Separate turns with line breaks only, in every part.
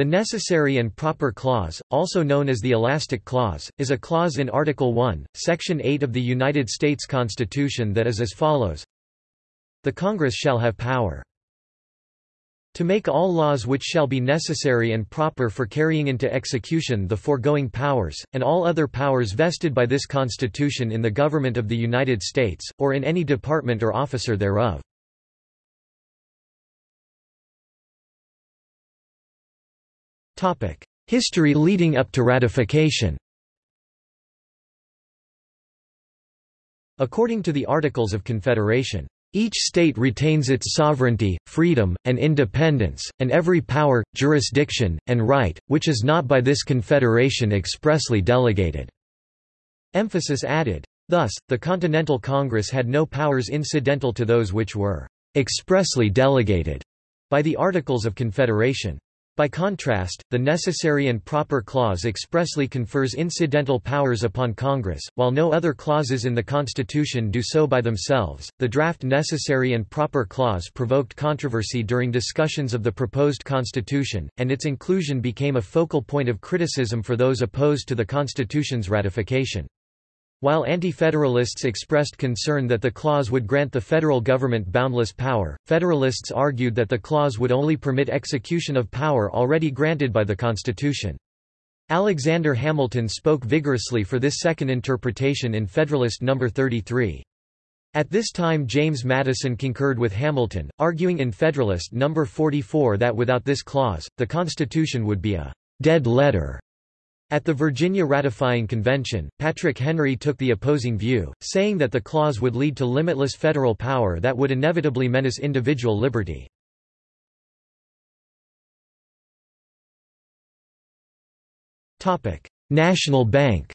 The Necessary and Proper Clause, also known as the Elastic Clause, is a clause in Article 1, Section 8 of the United States Constitution that is as follows The Congress shall have power to make all laws which shall be necessary and proper for carrying into execution the foregoing powers, and all other powers vested by this Constitution in the Government of the United States, or in any department or officer thereof. History leading up to ratification According to the Articles of Confederation, each state retains its sovereignty, freedom, and independence, and every power, jurisdiction, and right, which is not by this confederation expressly delegated." Emphasis added. Thus, the Continental Congress had no powers incidental to those which were "expressly delegated" by the Articles of Confederation. By contrast, the Necessary and Proper Clause expressly confers incidental powers upon Congress, while no other clauses in the Constitution do so by themselves. The draft Necessary and Proper Clause provoked controversy during discussions of the proposed Constitution, and its inclusion became a focal point of criticism for those opposed to the Constitution's ratification. While Anti-Federalists expressed concern that the clause would grant the federal government boundless power, Federalists argued that the clause would only permit execution of power already granted by the Constitution. Alexander Hamilton spoke vigorously for this second interpretation in Federalist No. 33. At this time James Madison concurred with Hamilton, arguing in Federalist No. 44 that without this clause, the Constitution would be a «dead letter» At the Virginia ratifying convention, Patrick Henry took the opposing view, saying that the clause would lead to limitless federal power that would inevitably menace individual liberty. National Bank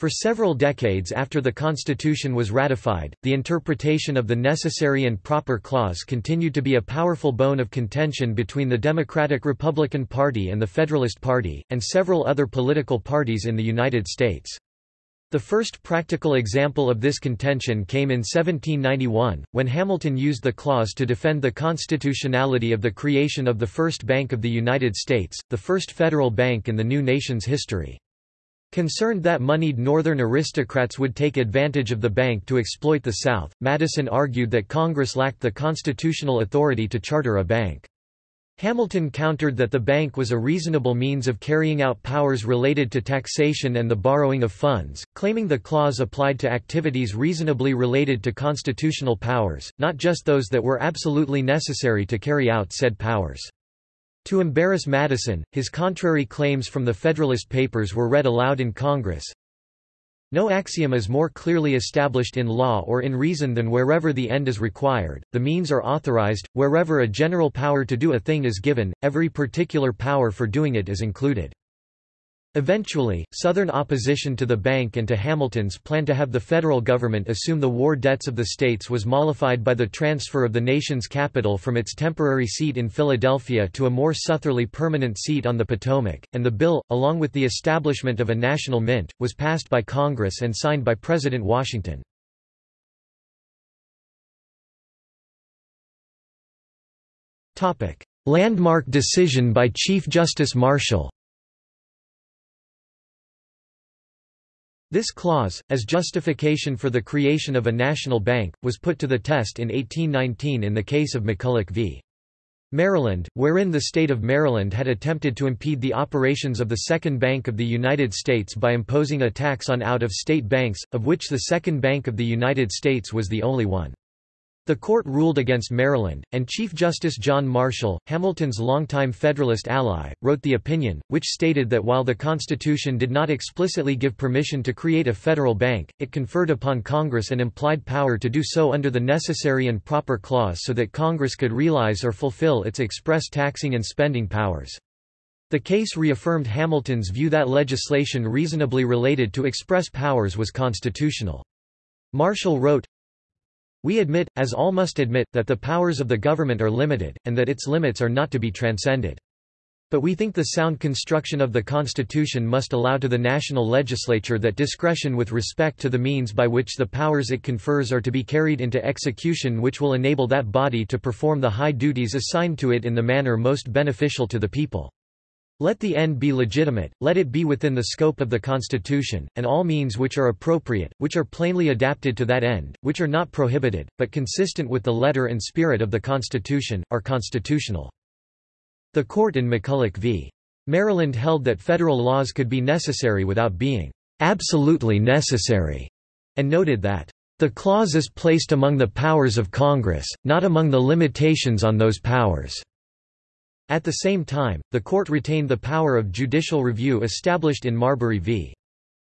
For several decades after the Constitution was ratified, the interpretation of the Necessary and Proper Clause continued to be a powerful bone of contention between the Democratic-Republican Party and the Federalist Party, and several other political parties in the United States. The first practical example of this contention came in 1791, when Hamilton used the clause to defend the constitutionality of the creation of the First Bank of the United States, the first federal bank in the new nation's history. Concerned that moneyed Northern aristocrats would take advantage of the bank to exploit the South, Madison argued that Congress lacked the constitutional authority to charter a bank. Hamilton countered that the bank was a reasonable means of carrying out powers related to taxation and the borrowing of funds, claiming the clause applied to activities reasonably related to constitutional powers, not just those that were absolutely necessary to carry out said powers. To embarrass Madison, his contrary claims from the Federalist Papers were read aloud in Congress. No axiom is more clearly established in law or in reason than wherever the end is required, the means are authorized, wherever a general power to do a thing is given, every particular power for doing it is included. Eventually, Southern opposition to the bank and to Hamilton's plan to have the federal government assume the war debts of the states was mollified by the transfer of the nation's capital from its temporary seat in Philadelphia to a more southerly permanent seat on the Potomac, and the bill, along with the establishment of a national mint, was passed by Congress and signed by President Washington. Landmark decision by Chief Justice Marshall This clause, as justification for the creation of a national bank, was put to the test in 1819 in the case of McCulloch v. Maryland, wherein the state of Maryland had attempted to impede the operations of the Second Bank of the United States by imposing a tax on out-of-state banks, of which the Second Bank of the United States was the only one. The court ruled against Maryland, and Chief Justice John Marshall, Hamilton's longtime Federalist ally, wrote the opinion, which stated that while the Constitution did not explicitly give permission to create a federal bank, it conferred upon Congress an implied power to do so under the necessary and proper clause so that Congress could realize or fulfill its express taxing and spending powers. The case reaffirmed Hamilton's view that legislation reasonably related to express powers was constitutional. Marshall wrote, we admit, as all must admit, that the powers of the government are limited, and that its limits are not to be transcended. But we think the sound construction of the Constitution must allow to the national legislature that discretion with respect to the means by which the powers it confers are to be carried into execution which will enable that body to perform the high duties assigned to it in the manner most beneficial to the people. Let the end be legitimate, let it be within the scope of the Constitution, and all means which are appropriate, which are plainly adapted to that end, which are not prohibited, but consistent with the letter and spirit of the Constitution, are constitutional. The court in McCulloch v. Maryland held that federal laws could be necessary without being absolutely necessary, and noted that the clause is placed among the powers of Congress, not among the limitations on those powers. At the same time, the court retained the power of judicial review established in Marbury v.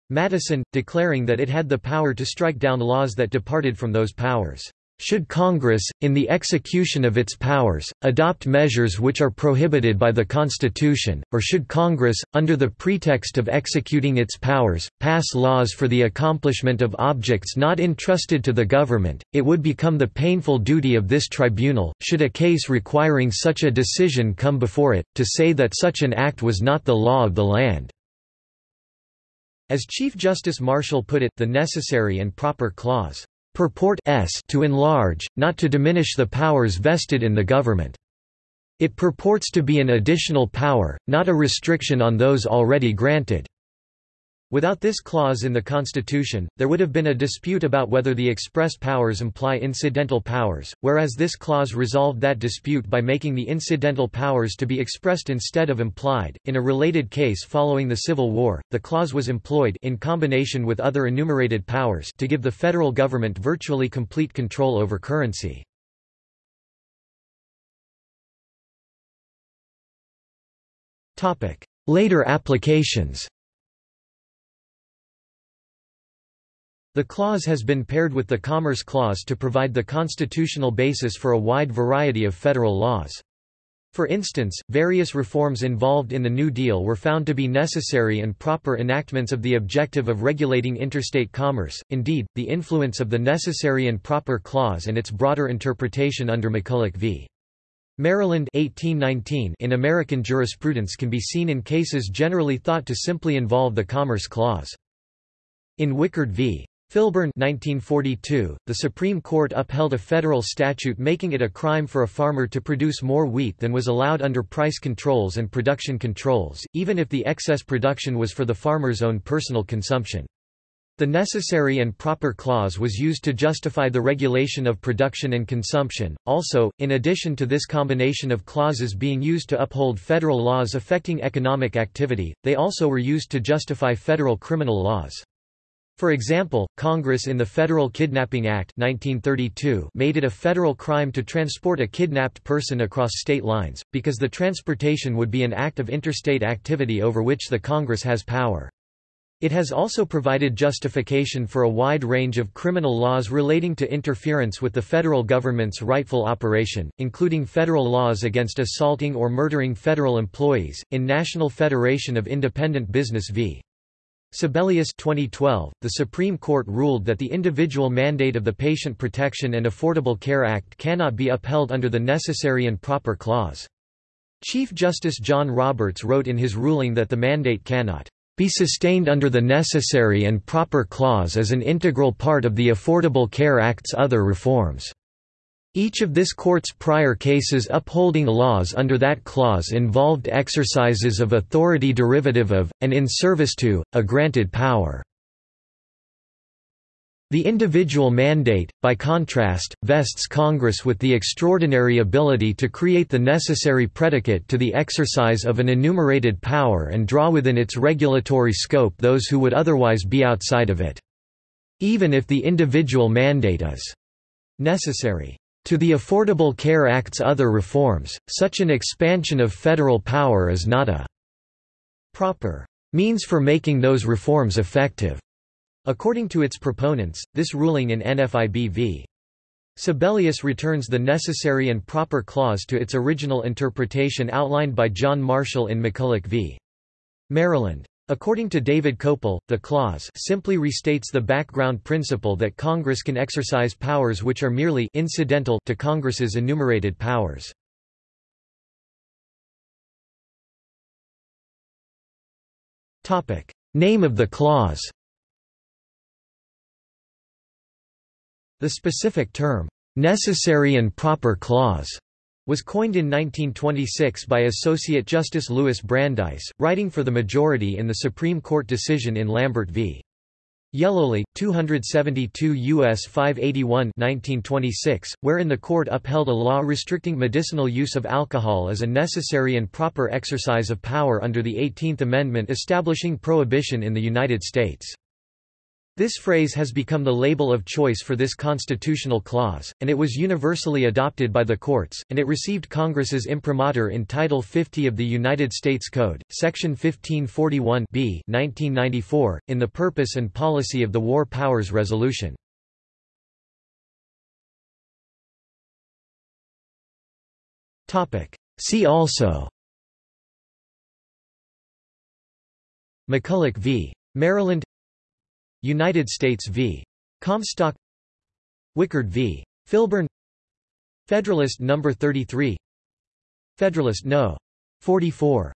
Madison, declaring that it had the power to strike down laws that departed from those powers. Should Congress, in the execution of its powers, adopt measures which are prohibited by the Constitution, or should Congress, under the pretext of executing its powers, pass laws for the accomplishment of objects not entrusted to the government, it would become the painful duty of this tribunal, should a case requiring such a decision come before it, to say that such an act was not the law of the land. As Chief Justice Marshall put it, the necessary and proper clause purport s to enlarge, not to diminish the powers vested in the government. It purports to be an additional power, not a restriction on those already granted. Without this clause in the Constitution, there would have been a dispute about whether the express powers imply incidental powers, whereas this clause resolved that dispute by making the incidental powers to be expressed instead of implied. In a related case following the Civil War, the clause was employed in combination with other enumerated powers to give the federal government virtually complete control over currency. Later applications The clause has been paired with the Commerce Clause to provide the constitutional basis for a wide variety of federal laws. For instance, various reforms involved in the New Deal were found to be necessary and proper enactments of the objective of regulating interstate commerce. Indeed, the influence of the necessary and proper clause and its broader interpretation under McCulloch v. Maryland 1819 in American jurisprudence can be seen in cases generally thought to simply involve the Commerce Clause. In Wickard v. Filburn 1942, the Supreme Court upheld a federal statute making it a crime for a farmer to produce more wheat than was allowed under price controls and production controls, even if the excess production was for the farmer's own personal consumption. The necessary and proper clause was used to justify the regulation of production and consumption. Also, in addition to this combination of clauses being used to uphold federal laws affecting economic activity, they also were used to justify federal criminal laws. For example, Congress in the Federal Kidnapping Act 1932 made it a federal crime to transport a kidnapped person across state lines, because the transportation would be an act of interstate activity over which the Congress has power. It has also provided justification for a wide range of criminal laws relating to interference with the federal government's rightful operation, including federal laws against assaulting or murdering federal employees. In National Federation of Independent Business v. Sebelius 2012, the Supreme Court ruled that the individual mandate of the Patient Protection and Affordable Care Act cannot be upheld under the necessary and proper clause. Chief Justice John Roberts wrote in his ruling that the mandate cannot be sustained under the necessary and proper clause as an integral part of the Affordable Care Act's other reforms. Each of this court's prior cases upholding laws under that clause involved exercises of authority derivative of, and in service to, a granted power. The individual mandate, by contrast, vests Congress with the extraordinary ability to create the necessary predicate to the exercise of an enumerated power and draw within its regulatory scope those who would otherwise be outside of it. Even if the individual mandate is necessary. To the Affordable Care Act's other reforms, such an expansion of federal power is not a proper means for making those reforms effective. According to its proponents, this ruling in NFIB v. Sebelius returns the necessary and proper clause to its original interpretation outlined by John Marshall in McCulloch v. Maryland. According to David Kopel, the clause simply restates the background principle that Congress can exercise powers which are merely incidental to Congress's enumerated powers. Topic. Name of the clause The specific term, "'necessary and proper clause' was coined in 1926 by Associate Justice Louis Brandeis, writing for the majority in the Supreme Court decision in Lambert v. Yellowley, 272 U.S. 581 1926, wherein the court upheld a law restricting medicinal use of alcohol as a necessary and proper exercise of power under the Eighteenth Amendment establishing prohibition in the United States. This phrase has become the label of choice for this constitutional clause, and it was universally adopted by the courts, and it received Congress's imprimatur in Title 50 of the United States Code, Section 1541 b 1994, in the purpose and policy of the War Powers Resolution. See also McCulloch v. Maryland United States v. Comstock Wickard v. Filburn Federalist No. 33 Federalist No. 44